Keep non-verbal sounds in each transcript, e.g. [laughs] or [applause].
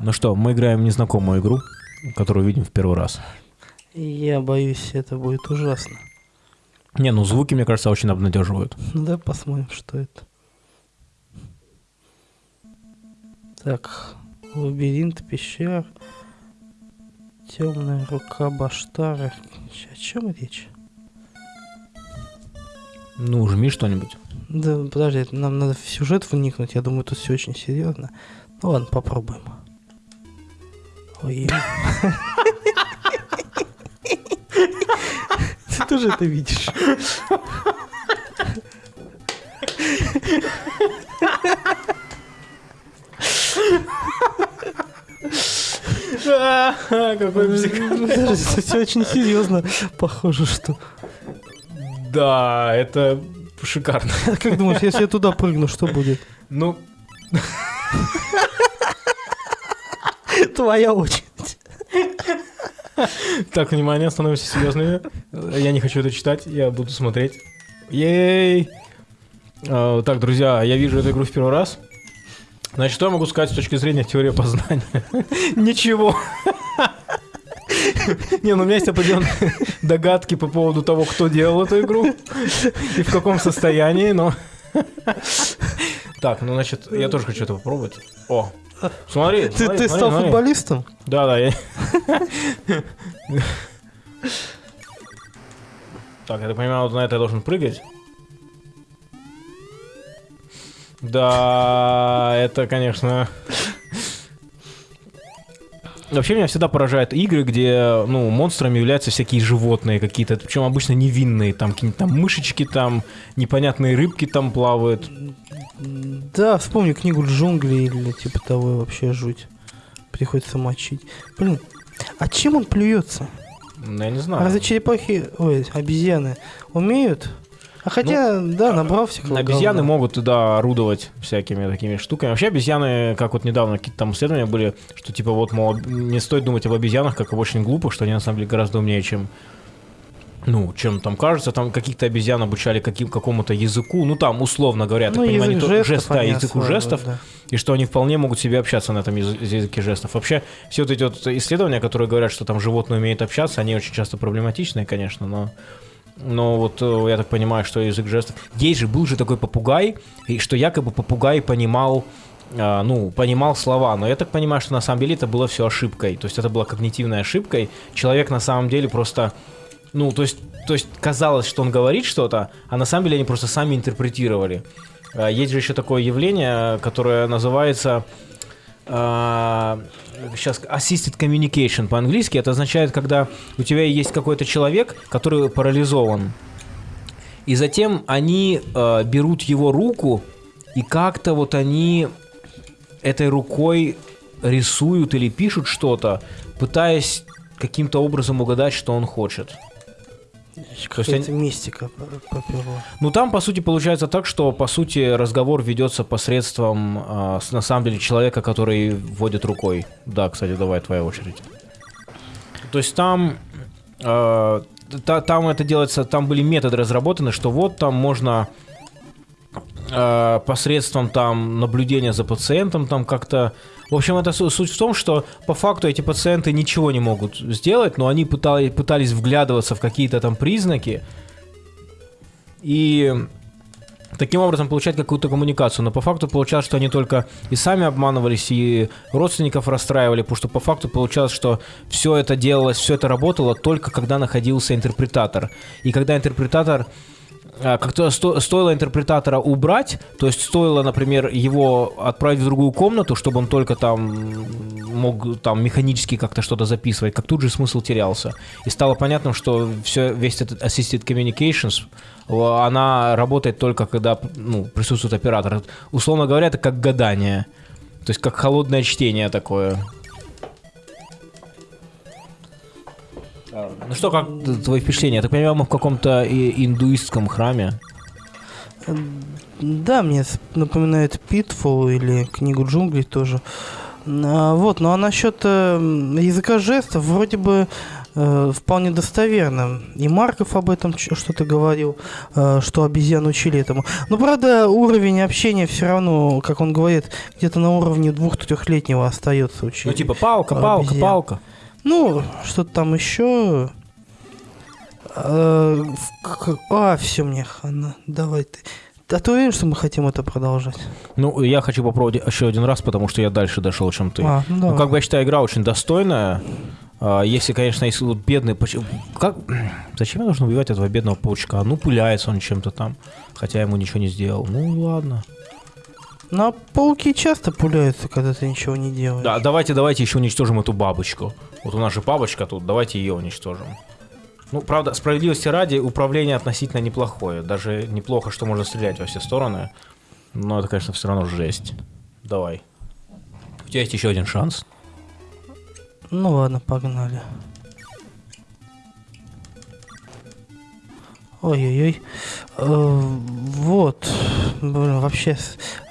Ну что, мы играем в незнакомую игру, которую видим в первый раз. Я боюсь, это будет ужасно. Не, ну звуки, мне кажется, очень обнадеживают. Ну да, посмотрим, что это. Так, лабиринт пещер, темная рука Баштара. О чем речь? Ну, жми что-нибудь. Да, подожди, нам надо в сюжет вникнуть. Я думаю, тут все очень серьезно. Ну ладно, попробуем. Ой. Ты тоже это видишь? Какой Это все очень серьезно. Похоже, что... Да, это шикарно. Как думаешь, если я туда прыгну, что будет? Ну, Твоя очередь. так, внимание, становимся серьезными. Я не хочу это читать, я буду смотреть. Ей! А, Так, друзья, я вижу эту игру в первый раз. Значит, что я могу сказать с точки зрения теории познания? Ничего. Не, ну у меня есть определенные догадки по поводу того, кто делал эту игру и в каком состоянии, но... Так, ну, значит, я тоже хочу это попробовать. О, смотри, Ты, смотри, ты смотри, стал смотри. футболистом? Да, да, я... Так, я так понимаю, вот на это я должен прыгать. Да, это, конечно... Вообще меня всегда поражают игры, где, ну, монстрами являются всякие животные какие-то, причем обычно невинные, там какие-нибудь там мышечки, там непонятные рыбки там плавают. Да, вспомни книгу джунглей или типа того вообще жуть. Приходится мочить. Блин, а чем он плюется? Ну, я не А знаю. разве черепахи, ой, обезьяны умеют? А хотя, да, набрал всякого Обезьяны говна. могут туда орудовать всякими такими штуками. Вообще обезьяны, как вот недавно какие-то там исследования были, что типа вот, мол, не стоит думать об обезьянах как об очень глупых, что они на самом деле гораздо умнее, чем ну, чем там кажется, там каких-то обезьян обучали каким, какому-то языку, ну там, условно говоря, так Ну, понимаю, язык то- жестов жест, да, языку жестов, да. и что они вполне могут себе общаться на этом язы- языке жестов. Вообще, все вот эти вот исследования, которые говорят, что там животные умеют общаться, они очень часто проблематичные, конечно, но... Но вот э, я так понимаю, что язык жестов... Есть же, был же такой попугай, и что якобы попугай понимал а, ну, понимал слова, но я так понимаю, что на самом деле это было все ошибкой, то есть это была когнитивной ошибкой, человек на самом деле просто, ну, то есть, то есть казалось, что он говорит что-то, а на самом деле они просто сами интерпретировали. А, Есть же еще такое явление, которое называется сейчас assisted communication по-английски. Это означает, когда у тебя есть какой-то человек, который парализован, и затем они э, берут его руку и как-то вот они этой рукой рисуют или пишут что-то, пытаясь каким-то образом угадать, что он хочет. Какая-то мистика по- поперла. Ну там, по сути, получается так, что, по сути, разговор ведется посредством, с- на самом деле, человека, который вводит рукой. Да, кстати, давай, твоя очередь. То есть там, э, та- там это делается, там были методы разработаны, что вот там можно э, посредством там наблюдения за пациентом там как-то... В общем, это су- суть в том, что по факту эти пациенты ничего не могут сделать, но они пытались, пытались вглядываться в какие-то там признаки и таким образом получать какую-то коммуникацию. Но по факту получалось, что они только и сами обманывались, и родственников расстраивали, потому что по факту получалось, что все это делалось, все это работало только когда находился интерпретатор. И когда интерпретатор как-то сто- стоило интерпретатора убрать, то есть стоило, например, его отправить в другую комнату, чтобы он только там мог там механически как-то что-то записывать, как тут же смысл терялся. И стало понятно, что все, весь этот assisted communications, она работает только когда ну, присутствует оператор. Условно говоря, это как гадание. То есть как холодное чтение такое. Ну что, как твои впечатления? Я так понимаю, мы в каком-то индуистском храме. Да, мне напоминает Pitfall или книгу джунглей тоже. А, вот, ну а насчет э, языка жестов, вроде бы э, вполне достоверно. И Марков об этом что-то говорил, э, что обезьян учили этому. Но, правда, уровень общения все равно, как он говорит, где-то на уровне двух-трехлетнего остается учить. Ну, типа палка, палка, Обезьян. палка. Ну, что-то там еще. Э, А, все мне хана. Давай ты. А ты уверен, что мы хотим это продолжать? Ну, я хочу попробовать еще один раз, потому что я дальше дошел, чем ты. А, ну, Ну, как бы я считаю, игра очень достойная. А, Если, конечно, если вот бедный... Как... Зачем я должен убивать этого бедного паучка? Ну, пуляется он чем-то там, хотя ему ничего не сделал. Ну, ладно. Ну, а пауки часто пуляются, когда ты ничего не делаешь. Да, давайте, давайте еще уничтожим эту бабочку. Вот у нас же бабочка тут, давайте ее уничтожим. Ну, правда, справедливости ради, управление относительно неплохое. Даже неплохо, что можно стрелять во все стороны. Но это, конечно, все равно жесть. Давай. У тебя есть еще один шанс. Ну ладно, погнали. Ой-ой-ой. Э, вот. Блин, вообще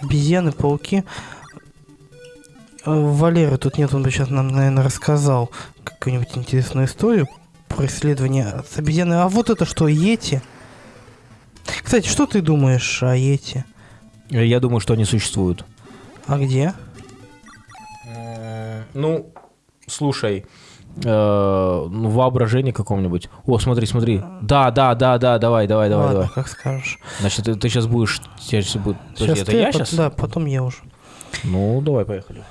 обезьяны, пауки. Э, Валеры тут нет, он бы сейчас нам, наверное, рассказал какую-нибудь интересную историю про исследование с обезьяной. А вот это что, Йети? Кстати, что ты думаешь о Йети? Э, Я думаю, что они существуют. А где? Ну, слушай, э, ну, воображение каком-нибудь. О, смотри, смотри. Да, да, да, да, давай, давай, давай, Ладно, давай. как скажешь. Значит, ты, ты сейчас будешь... тебя щас будет... Подожди, Щас это ты, я сейчас? Да, потом я уже. Ну, давай, поехали.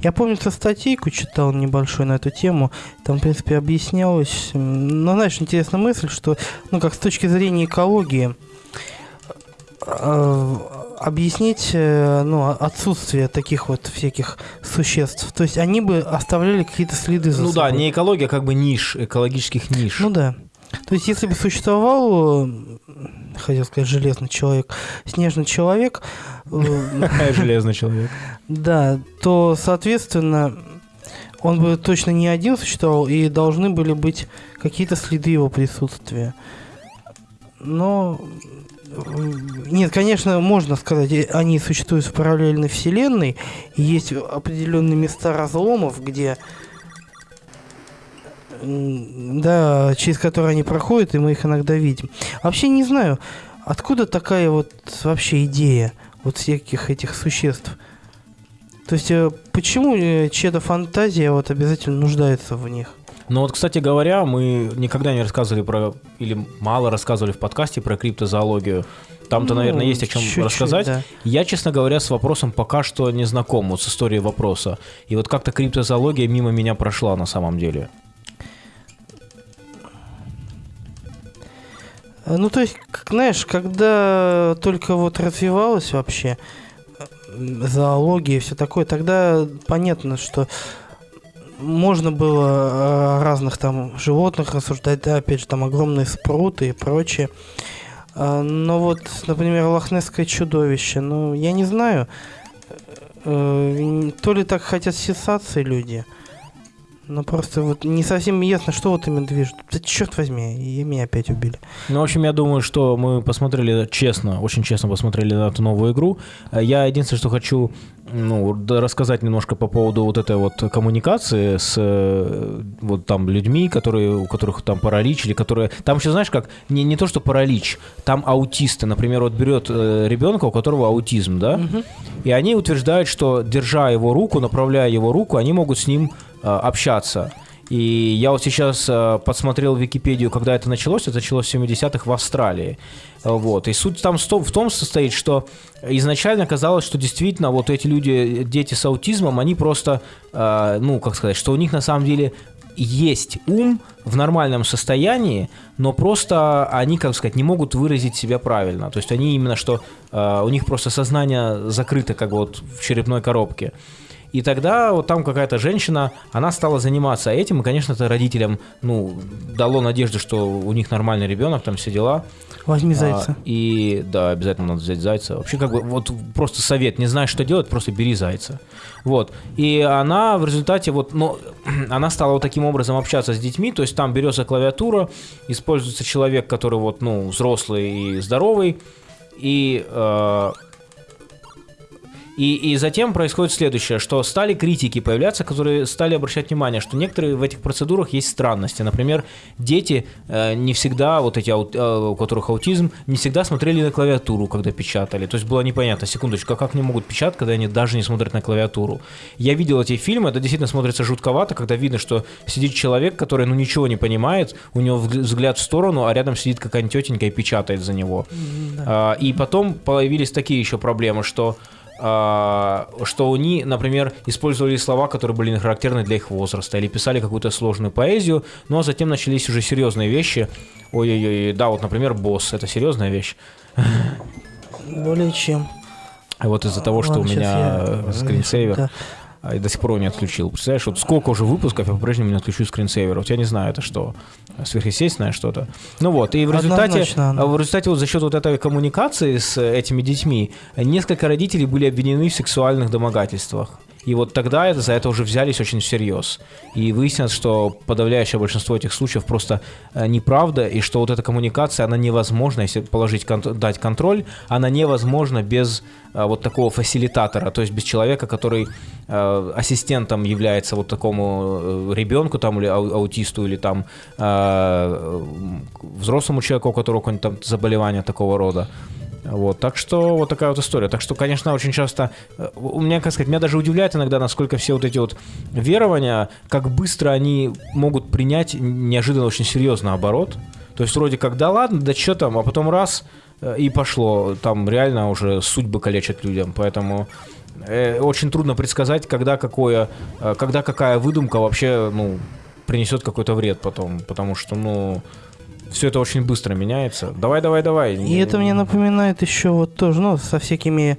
Я помню, ты статейку читал небольшой на эту тему. Там, в принципе, объяснялось. Ну, знаешь, интересная мысль, что, ну, как с точки зрения экологии, объяснить, э, ну, отсутствие таких вот всяких существ. То есть они бы оставляли какие-то следы за Ну да, собой. не экология, а как бы ниш, экологических ниш. Ну да. То есть, если бы существовал, э, хотел сказать, железный человек, снежный человек, э, [laughs] Железный человек. Да, то, соответственно, он бы точно не один существовал, и должны были быть какие-то следы его присутствия. Но... Нет, конечно, можно сказать, они существуют в параллельной вселенной, есть определенные места разломов, где... Да, через которые они проходят, и мы их иногда видим. Вообще не знаю, откуда такая вот вообще идея вот всяких этих существ. То есть, э, почему э, чья-то фантазия вот обязательно нуждается в них? Ну вот, кстати говоря, мы никогда не рассказывали про, или мало рассказывали в подкасте про криптозоологию. Там-то, Ну, наверное, есть о чем чуть-чуть, рассказать. да. Я, честно говоря, с вопросом пока что не знаком, вот с историей вопроса. И вот как-то криптозоология мимо меня прошла на самом деле. Э, Ну, то есть, как, знаешь, когда только вот развивалась вообще э, зоология и все такое, тогда понятно, что можно было о разных там животных рассуждать, да, опять же, там огромные спруты и прочее. А, Но вот, например, лохнесское чудовище, ну, я не знаю, э, то ли так хотят сенсации люди, но просто вот не совсем ясно, что вот ими движет. Да черт возьми, и меня опять убили. Ну, в общем, я думаю, что мы посмотрели честно, очень честно посмотрели на эту новую игру. Э, Я единственное, что хочу ну, рассказать немножко по поводу вот этой вот коммуникации с э, вот там людьми, которые, у которых там паралич, или которые... Там еще, знаешь, как, не, не то, что паралич, там аутисты. Например, вот берет э, ребенка, у которого аутизм, да, и они утверждают, что, держа его руку, направляя его руку, они могут с ним э, общаться. И я вот сейчас э, подсмотрел Википедию, когда это началось. Это началось в 70-х в Австралии. Э, Вот. И суть там в том состоит, что изначально казалось, что действительно вот эти люди, дети с аутизмом, они просто, э, ну, как сказать, что у них на самом деле есть ум в нормальном состоянии, но просто они, как сказать, не могут выразить себя правильно. То есть они именно что э, у них просто сознание закрыто как вот в черепной коробке. И тогда вот там какая-то женщина, она стала заниматься этим, и, конечно, это родителям, ну, дало надежду, что у них нормальный ребенок, там все дела. Возьми зайца. А, и да, обязательно надо взять зайца. Вообще, как бы, вот просто совет, не знаешь, что делать, просто бери зайца. Вот. И она в результате, вот, ну, [clears throat] она стала вот таким образом общаться с детьми, то есть там берется клавиатура, используется человек, который вот, ну, взрослый и здоровый, и, э, И, и затем происходит следующее, что стали критики появляться, которые стали обращать внимание, что некоторые в этих процедурах есть странности. Например, дети э, не всегда, вот эти, э, у которых аутизм, не всегда смотрели на клавиатуру, когда печатали. То есть было непонятно, секундочку, а как они могут печатать, когда они даже не смотрят на клавиатуру. Я видел эти фильмы, это действительно смотрится жутковато, когда видно, что сидит человек, который ну ничего не понимает, у него взг- взгляд в сторону, а рядом сидит какая-нибудь тетенька и печатает за него. А, и потом появились такие еще проблемы, что что они, например, использовали слова, которые были характерны для их возраста, или писали какую-то сложную поэзию, ну а затем начались уже серьезные вещи. Ой-ой-ой, да, вот, например, босс, это серьезная вещь. Более чем. А вот из-за того, что у меня я- скринсейвер, Да. А, и до сих пор его не отключил. Представляешь, вот сколько уже выпусков, я по-прежнему не отключу скринсейвер. Вот я не знаю, это что, сверхъестественное что-то. Ну вот, и в результате, а в результате вот за счет вот этой коммуникации с э, этими детьми, несколько родителей были обвинены в сексуальных домогательствах. И вот тогда это, за это уже взялись очень всерьез. И выяснилось, что подавляющее большинство этих случаев просто э, неправда, и что вот эта коммуникация, она невозможна, если положить, дать контроль, она невозможна без э, вот такого фасилитатора, то есть без человека, который э, ассистентом является вот такому э, ребенку там или ау- аутисту или там э, взрослому человеку, у которого какое-нибудь там заболевание такого рода. Вот, так что вот такая вот история. Так что, конечно, очень часто, э, у меня, как сказать, меня даже удивляет иногда, насколько все вот эти вот верования, как быстро они могут принять неожиданно очень серьезный оборот. То есть вроде как, да ладно, да что там, а потом раз э, и пошло. Там реально уже судьбы калечат людям, поэтому э, очень трудно предсказать, когда какое, когда какая выдумка вообще, ну, принесет какой-то вред потом, потому что, ну, все это очень быстро меняется. Давай, давай, давай. И это мне напоминает еще вот тоже, ну, со всякими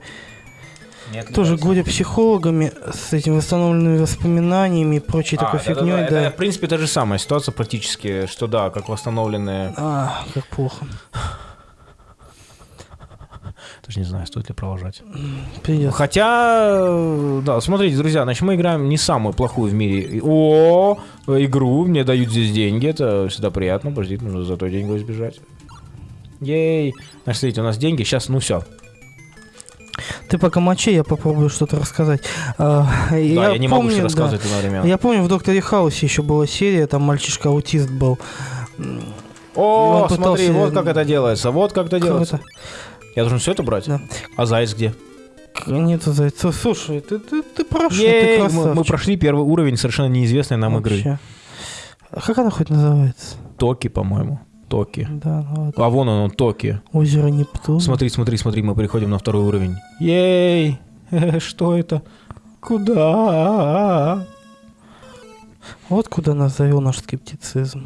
тоже годя психологами, с этими восстановленными воспоминаниями и прочей такой фигней, да. Это, в принципе, та же самая ситуация практически, что да, как восстановленные... А, как плохо. Даже не знаю, стоит ли продолжать. Придется. Хотя, да, смотрите, друзья, значит, мы играем не самую плохую в мире. О, игру, мне дают здесь деньги, это всегда приятно. Подождите, нужно зато деньги избежать. Ей. Значит, смотрите, у нас деньги, сейчас, ну все. Ты пока мочи, я попробую что-то рассказать. А, Да, я, не могу помню, все да. рассказывать одновременно. Я помню, в Докторе Хаусе еще была серия, там мальчишка-аутист был. О, смотри, пытался- вот как это делается, вот как это делается. это? Я должен все это брать? Да. А заяц где? К- Нету зайцев. Слушай, ты, ты, ты прошел, ты мы, красавчик. мы прошли первый уровень совершенно неизвестной нам игры. Вообще. А как она хоть называется? Токи, по-моему. Токи. Да, ну ладно. А вон он, он, Токи. Озеро Нептун. Смотри, смотри, смотри, мы переходим на второй уровень. Ей! [laughs] Что это? Куда? Вот куда нас завел наш скептицизм.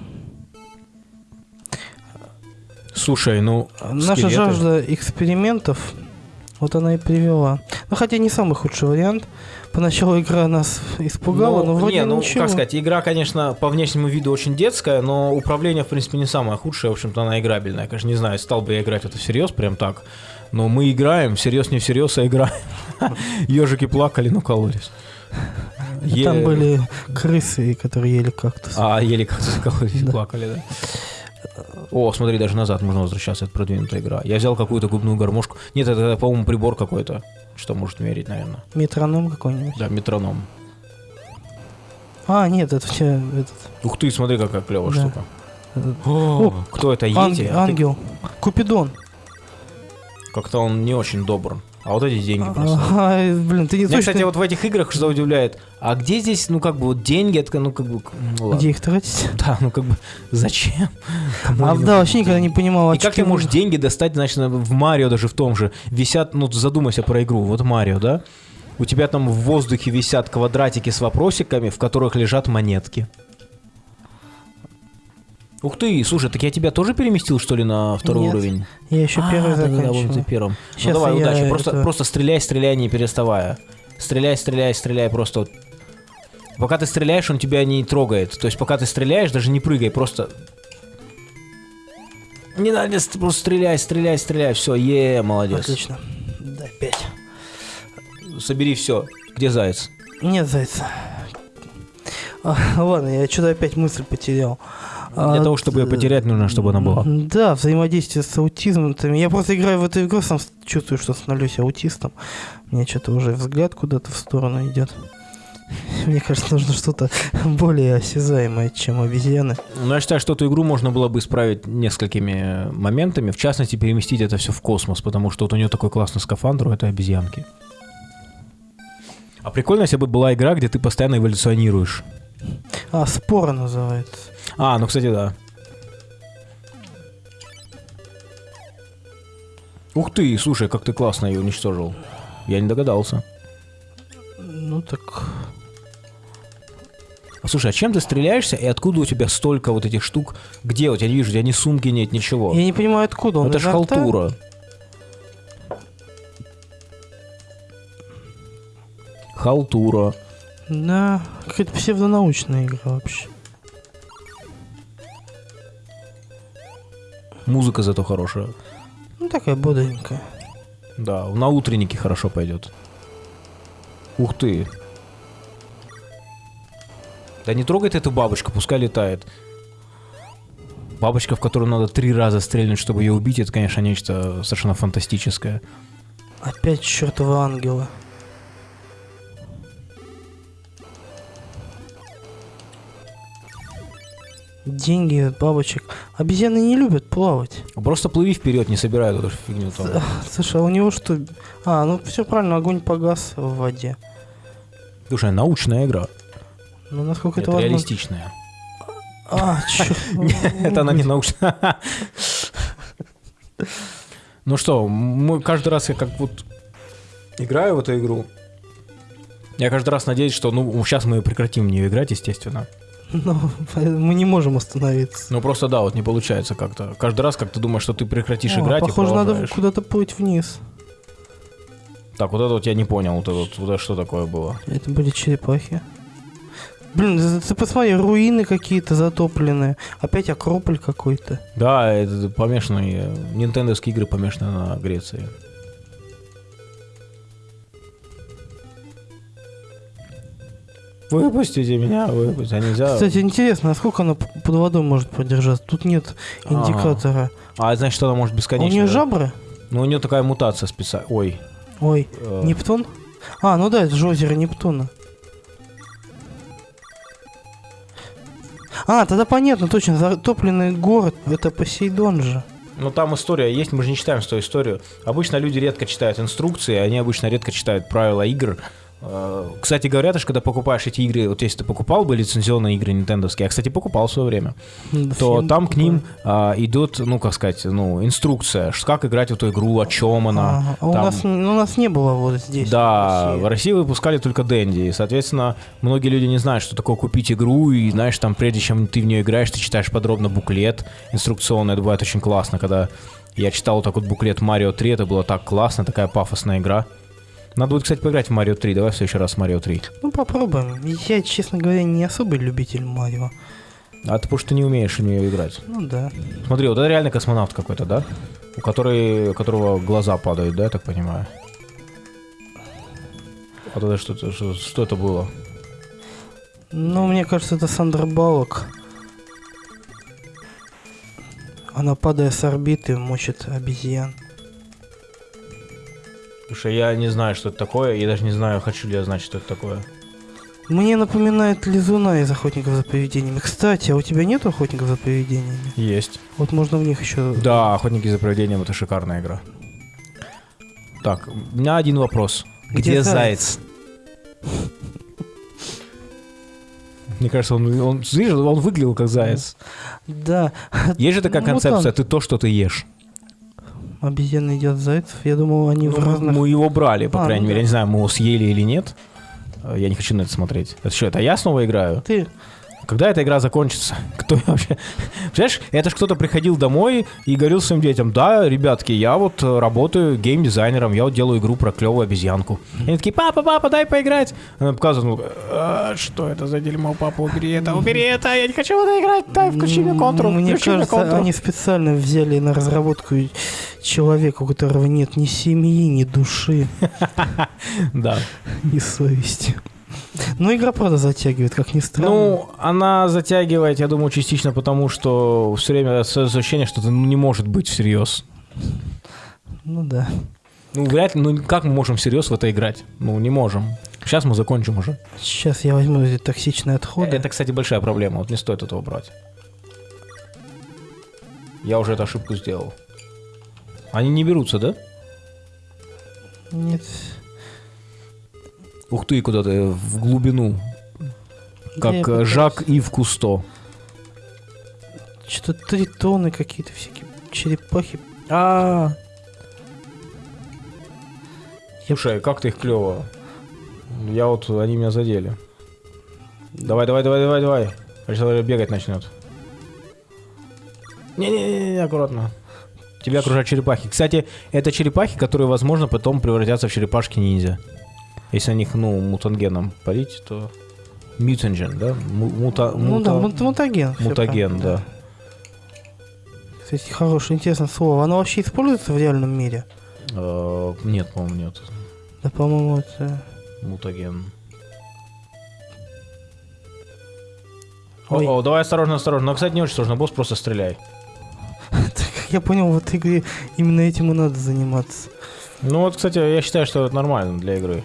Слушай, ну, Наша скелеты. жажда экспериментов, вот она и привела. Ну, хотя не самый худший вариант. Поначалу игра нас испугала, но вроде не, ну, ничего. как сказать, игра, конечно, по внешнему виду очень детская, но управление, в принципе, не самое худшее, в общем-то, она играбельная. Конечно, не знаю, стал бы я играть это всерьез, прям так, но мы играем, всерьез не всерьез, а играем. Ежики [laughs] плакали, но кололись. И Там были крысы, которые ели кактус. А, еле как-то кололись, плакали, да. О, смотри, даже назад можно возвращаться, это продвинутая игра. Я взял какую-то губную гармошку. Нет, это, по-моему, прибор какой-то, что может мерить, наверное. Метроном какой-нибудь. Да, метроном. А, нет, это у тебя этот, Ух ты, смотри, какая клевая Да. штука. этот О, кто это, ан- Йети? А ты- ангел. Купидон. Как-то он не очень добр. А вот эти деньги просто. А, блин, ты не Меня, точно... кстати, вот в этих играх что удивляет, а где здесь, ну, как бы, вот деньги, это, ну, как бы, ну, ладно. Где их тратить? Да, ну, как бы, зачем? Кому А, да, вообще никогда не понимал. И как ты можешь деньги достать, значит, на- в Марио даже в том же, висят, ну, задумайся про игру, вот Марио, да? У тебя там в воздухе висят квадратики с вопросиками, в которых лежат монетки. Ух ты, слушай, так я тебя тоже переместил, что ли, на второй Нет. уровень? Я еще А, первый да, да, ты первым. Щас ну давай, удачи. Просто, это- просто стреляй, стреляй, не переставая. Стреляй, стреляй, стреляй, просто. вот. Пока ты стреляешь, он тебя не трогает. То есть пока ты стреляешь, даже не прыгай, просто. Не надо, ст- просто стреляй, стреляй, стреляй. Все, е, молодец. Отлично. Да, пять. Собери все. Где заяц? Нет зайца. [laughs] Ладно, я что-то опять мысль потерял. А, Для того, чтобы ее д- потерять, нужно, чтобы она была. Да, взаимодействие с аутизмом. Я просто играю в эту игру, сам чувствую, что становлюсь аутистом. У меня что-то уже взгляд куда-то в сторону идет. [laughs] Мне кажется, нужно что-то [laughs] более осязаемое, чем обезьяны. Но я считаю, что эту игру можно было бы исправить несколькими моментами. В частности, переместить это все в космос, потому что вот у нее такой классный скафандр у этой обезьянки. А прикольно, если бы была игра, где ты постоянно эволюционируешь. А, спора называется. А, ну, кстати, да. Ух ты, слушай, как ты классно ее уничтожил. Я не догадался. Ну так... А слушай, а чем ты стреляешься и откуда у тебя столько вот этих штук? Где? Вот я не вижу, у тебя ни сумки нет, ничего. Я не понимаю, откуда он. это же халтура. Халтура. Да, какая-то псевдонаучная игра вообще. Музыка зато хорошая. Ну, такая бодренькая. Да, на утреннике хорошо пойдет. Ух ты. Да не трогай ты эту бабочку, пускай летает. Бабочка, в которую надо три раза стрельнуть, чтобы ее убить, это, конечно, нечто совершенно фантастическое. Опять чертовы ангелы. Деньги от бабочек. Обезьяны не любят плавать. Просто плыви вперед, не собирай эту фигню там. Слушай, а у него что? А, ну все правильно, огонь погас в воде. Слушай, научная игра. Ну, насколько это, Это возможно. реалистичная. А, чё? [laughs] Это она не научная. Ну что, мы каждый раз я как вот играю в эту игру, я каждый раз надеюсь, что ну сейчас мы прекратим в нее играть, естественно. [laughs] Ну, мы не можем остановиться. Ну просто да, вот не получается как-то. Каждый раз как ты думаешь, что ты прекратишь О, играть похоже, и надо куда-то плыть вниз. Так, вот это вот я не понял, вот это вот, вот это что такое было. Это были черепахи. Блин, ты, ты посмотри, руины какие-то затопленные. Опять Акрополь какой-то. Да, это помешанные, нинтендовские игры помешаны на Греции. Выпустите меня, выпустите. А нельзя... Кстати, интересно, насколько она п- под водой может продержаться? Тут нет Ага. индикатора. А значит, она может А у бесконечно. нее да? жабры? Ну, у нее такая мутация специальная. Ой. Ой, э, Нептун? А, ну да, это же озеро Нептуна. А, тогда понятно, точно, затопленный город, это Посейдон же. Ну, там история есть, мы же не читаем свою историю. Обычно люди редко читают инструкции, они обычно редко читают правила игр. Э, Кстати, говорят, что когда покупаешь эти игры, вот если ты покупал бы лицензионные игры нинтендовские, я, кстати, покупал в свое время, Да то там к ним а, идет, ну, как сказать, ну, инструкция, как играть в эту игру, о чем она. Ага, а у, там- нас, ну, у нас не было вот здесь. Да, в в России. России выпускали только Дэнди, и, соответственно, многие люди не знают, что такое купить игру, и, знаешь, там, прежде чем ты в нее играешь, ты читаешь подробно буклет инструкционный, это бывает очень классно, когда я читал вот так вот буклет Марио 3, это было так классно, такая пафосная игра. Надо будет, кстати, поиграть в Марио 3, давай в следующий раз Марио 3. Ну, попробуем. Я, честно говоря, не особый любитель Марио. А ты потому что не умеешь в нее играть. Ну да. Смотри, вот это реально космонавт какой-то, да? У, которой, у которого глаза падают, да, я так понимаю? Вот это что-то, что, что это было? Ну, мне кажется, это Сандра Балок. Она, падая с орбиты, мочит обезьян. Слушай, я не знаю, что это такое, я даже не знаю, хочу ли я знать, что это такое. Мне напоминает Лизуна из Охотников за привидениями. Кстати, а у тебя нет Охотников за привидениями? Есть. Вот можно в них еще... Да, «Охотники за привидением» — это шикарная игра. Так, у меня один вопрос. Где, Где заяц? Мне кажется, он, он, видишь, он выглядел как заяц. Да. Есть же такая Ну, концепция, ты то, что ты ешь. Обезьяны едят зайцев. Я думал, они в Ну, разных... Мы его брали, по А, крайней ну мере. да. Я не знаю, мы его съели или нет. Э, Я не хочу на это смотреть. Это что, это я снова играю? Ты... Когда эта игра закончится? [laughs] Кто я вообще? Понимаешь, это ж кто-то приходил домой и говорил своим детям, да, ребятки, я вот э, работаю геймдизайнером, я вот делаю игру про клевую обезьянку. И они такие, папа, папа, дай поиграть. Она показывает, ну, «А, что это за дерьмо, папа, убери это, убери это, я не хочу в это играть, дай, включи мне контру, Мне включи мне кажется, контру». они специально взяли на разработку человека, у которого нет ни семьи, ни души, [laughs] Да. ни совести. Ну, игра, правда, затягивает, как ни странно. Ну, она затягивает, я думаю, частично потому, что все время ощущение, что это ну, не может быть всерьез. Ну да. Ну, вряд ли, ну как мы можем всерьез в это играть? Ну, не можем. Сейчас мы закончим уже. Сейчас я возьму эти токсичные отходы. Это, кстати, большая проблема. Вот не стоит этого брать. Я уже эту ошибку сделал. Они не берутся, да? Нет. Ух ты, куда-то в глубину. Как Я э. Жак Ив Кусто. Что-то тритоны какие-то всякие, черепахи. А. Слушай, как ты их клево. Я вот, они меня задели. Давай, давай, давай, давай, давай. Сейчас бегать начнет. Не-не-не, аккуратно. Тебя окружают черепахи. Кстати, это черепахи, которые, возможно, потом превратятся в черепашки ниндзя. Если на них, ну, мутангеном парить, то... Мутанген, да? Му- мута- Ну да, мута- мут- мутаген. Мутаген, да. Кстати, хорошее, интересное слово. Оно вообще используется в реальном мире? Э, Нет, по-моему, нет. Да, по-моему, это... Мутаген. Ой. О, давай осторожно, осторожно. Но, кстати, не очень сложно. Босс, просто стреляй. [laughs] Так, я понял, в этой игре именно этим и надо заниматься. Ну вот, кстати, я считаю, что это нормально для игры.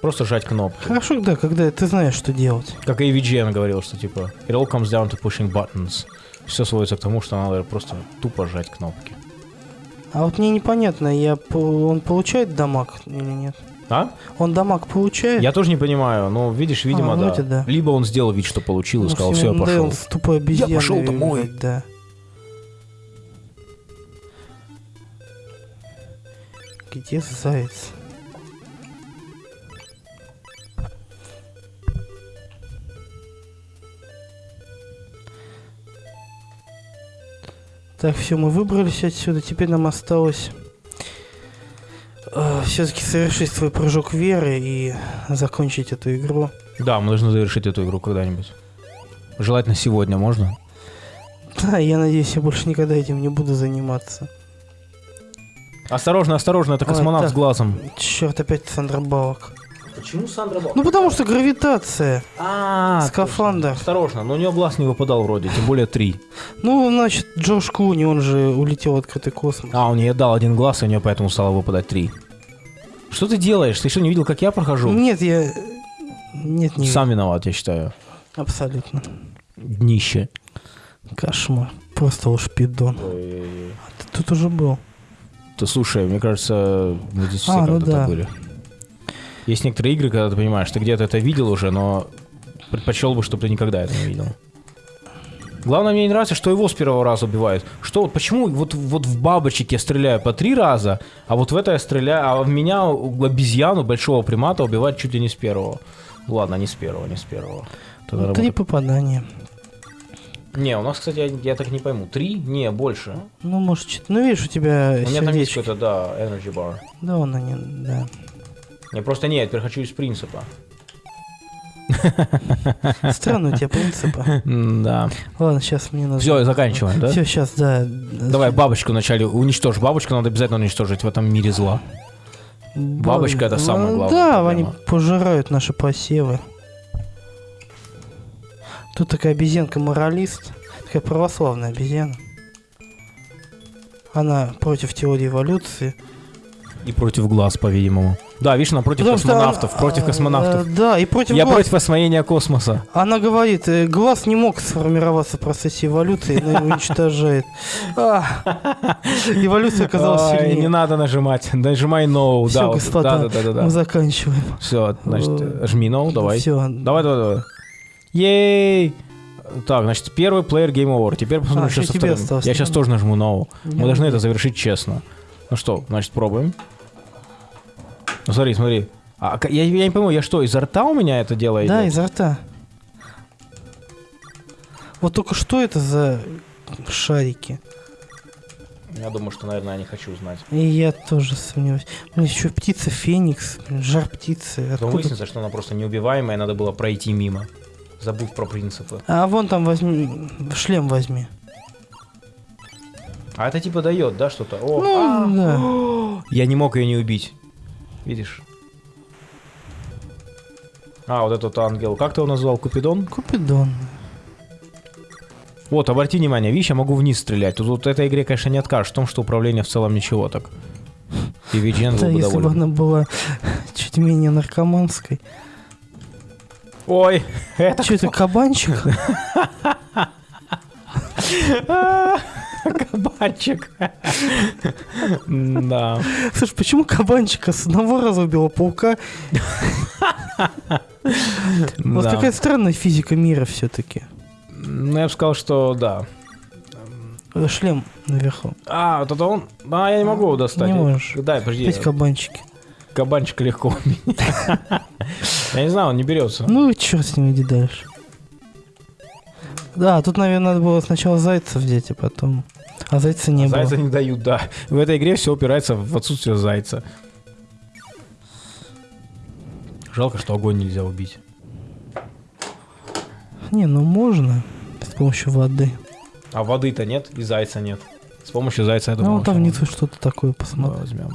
Просто жать кнопки. Хорошо, да, когда ты знаешь, что делать. Как и VGN говорил, что типа it all comes down to pushing buttons. Все сводится к тому, что надо просто тупо жать кнопки. А вот мне непонятно, я он получает дамаг или нет? А? Он дамаг получает? Я тоже не понимаю, но видишь, видимо, А, да. вроде да. Либо он сделал вид, что получил, и Ну, сказал, всё, все, я ну, да, пошел. он тупой обезьяной пошёл домой. играет, Да. Где заяц? Так, все, мы выбрались отсюда. Теперь нам осталось все-таки совершить свой прыжок веры и закончить эту игру. Да, мы должны завершить эту игру когда-нибудь. Желательно сегодня, можно? Да, я надеюсь, я больше никогда этим не буду заниматься. Осторожно, осторожно, это Ой, космонавт так. с глазом. Черт, опять Сандра Балок. Почему Сандра Ну потому что гравитация. А, Скафандр. Осторожно, но у него глаз не выпадал вроде, тем более три. Ну, значит, Джош Клуни, он же улетел в открытый космос. А, он ей дал один глаз, и у нее поэтому стало выпадать три. Что ты делаешь? Ты что, не видел, как я прохожу? Нет, я... Нет, не Сам виноват, я считаю. Абсолютно. Днище. Кошмар. Просто уж пидон. Ты тут уже был. Ты слушай, мне кажется, мы здесь все А, ну когда-то да. были. Есть некоторые игры, когда ты понимаешь, ты где-то это видел уже, но предпочел бы, чтобы ты никогда это не видел. Главное, мне не нравится, что его с первого раза убивают. Что, вот почему вот, вот в бабочек я стреляю по три раза, а вот в это я стреляю, а в меня обезьяну, большого примата, убивают чуть ли не с первого. Ладно, не с первого, не с первого. Тогда Ну, Три попадания. Не, у нас, кстати, я, я так не пойму. Три? Не, больше. Ну, может, чуть... Ну, видишь, у тебя У меня там есть какой-то, да, energy bar. Да, он они, да. Я просто нет, я теперь хочу из принципа. [laughs] Странно у тебя принципы. Да. Ладно, сейчас мне надо... Все, заканчиваем, да? Все, сейчас, да. Давай бабочку вначале уничтожь. Бабочку надо обязательно уничтожить в этом мире зла. Бабочка это самая Ну, главная Да, проблема. они пожирают наши посевы. Тут такая обезьянка-моралист. Такая православная обезьяна. Она против теории эволюции. И против глаз, по-видимому. Да, видишь, она против Потому космонавтов. она- против а, космонавтов. э, Да, и против Я глаз. против освоения космоса. Она говорит, э, глаз не мог сформироваться в процессе эволюции, но его уничтожает. [laughs] Эволюция оказалась сильнее. Не надо нажимать. Нажимай no. Все, господа, да, да, да, да, мы заканчиваем. Все, значит, э, жми no, давай. Все. Давай, давай, давай. Ей! Так, значит, первый плеер Game Over. Теперь посмотрим, А, что ещё со вторым. Я сейчас тоже нажму No. Мы должны это завершить честно. Ну что, значит, пробуем. Ну смотри, смотри. А, я, я не пойму, я что, изо рта у меня это дело Да, идет? изо рта. Вот только что это за шарики? Я думаю, что, наверное, я не хочу знать. И я тоже сомневаюсь. Блин, еще птица Феникс, жар птицы. Потом Откуда? выяснится, что она просто неубиваемая, надо было пройти мимо. Забыв про принципы. А вон там возьми, шлем возьми. А это типа дает, да, что-то? О, Ну, да. [gasps] Я не мог ее не убить. Видишь? А, вот этот ангел. Как ты его назвал? Купидон? Купидон. Вот, обрати внимание, видишь, я могу вниз стрелять. Тут вот этой игре, конечно, не откажешь в том, что управление в целом ничего так. И Виджен был бы если бы она была [laughs] чуть менее наркоманской. Ой, это Что это, кабанчик? [laughs] [laughs] кабанчик. Да. Слушай, почему кабанчика с одного раза убила паука? Вот какая странная физика мира все-таки. Ну, я бы сказал, что да. Шлем наверху. А, вот это он? А, я не могу его достать. Не можешь. Да, подожди. Опять кабанчики. Кабанчик легко у меня. [laughs] Я не знаю, он не берется. Ну и черт с ним, иди дальше. Да, тут, наверное, надо было сначала зайца взять, а потом... А зайца не Зайца было. не дают, да. В этой игре все упирается в отсутствие зайца. Жалко, что огонь нельзя убить. Не, ну можно с помощью воды. А воды-то нет, и зайца нет. С помощью зайца, я Ну, думаю, вон там внизу что-то такое мы посмотри. возьмем.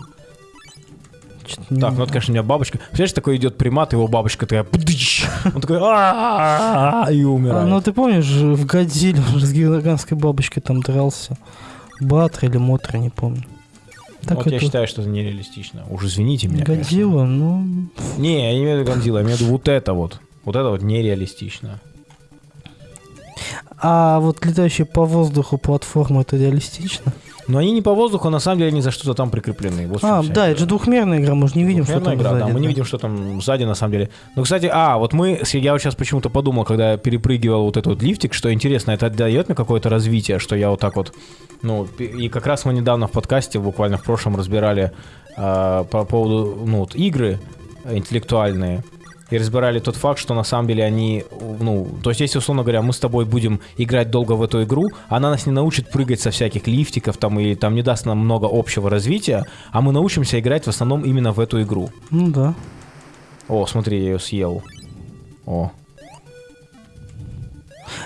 Не Так, ну это, конечно, у меня бабочка. Представляешь, такой идет примат, его бабочка такая... Он такой... И А, умирает. ну ты помнишь, в Годзилле с гигантской бабочкой там дрался. Батра или Мотра, не помню. Так Вот я это считаю, что это нереалистично. Уж извините меня. Годзилла, ну... Не, я не имею в виду Годзилла, я имею в виду вот это вот. Вот это вот нереалистично. А вот летающие по воздуху платформы, это реалистично? Но они не по воздуху, а на самом деле они за что-то там прикреплены. Вот А, да, это же двухмерная игра, мы же не видим, что там игра, сзади. да, мы не видим, что там сзади на самом деле. Ну, кстати, а, вот мы, я вот сейчас почему-то подумал, когда я перепрыгивал вот этот вот лифтик, что интересно, это дает мне какое-то развитие, что я вот так вот, ну, и как раз мы недавно в подкасте, буквально в прошлом, разбирали а, по поводу, ну, вот, игры э, интеллектуальные, и разбирали тот факт, что на самом деле они, ну, то есть если, условно говоря, мы с тобой будем играть долго в эту игру, она нас не научит прыгать со всяких лифтиков там, и там не даст нам много общего развития, а мы научимся играть в основном именно в эту игру. Ну да. О, смотри, я ее съел. О.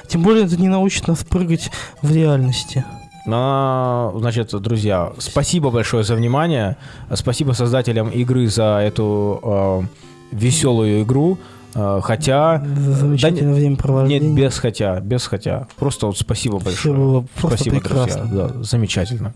Тем более это не научит нас прыгать в реальности. А, значит, друзья, спасибо большое за внимание. Спасибо создателям игры за эту э, веселую игру. Э, хотя... За замечательное Нет, времяпровождение. без хотя, без хотя. Просто вот спасибо большое. было просто спасибо, прекрасно. друзья. Да, замечательно.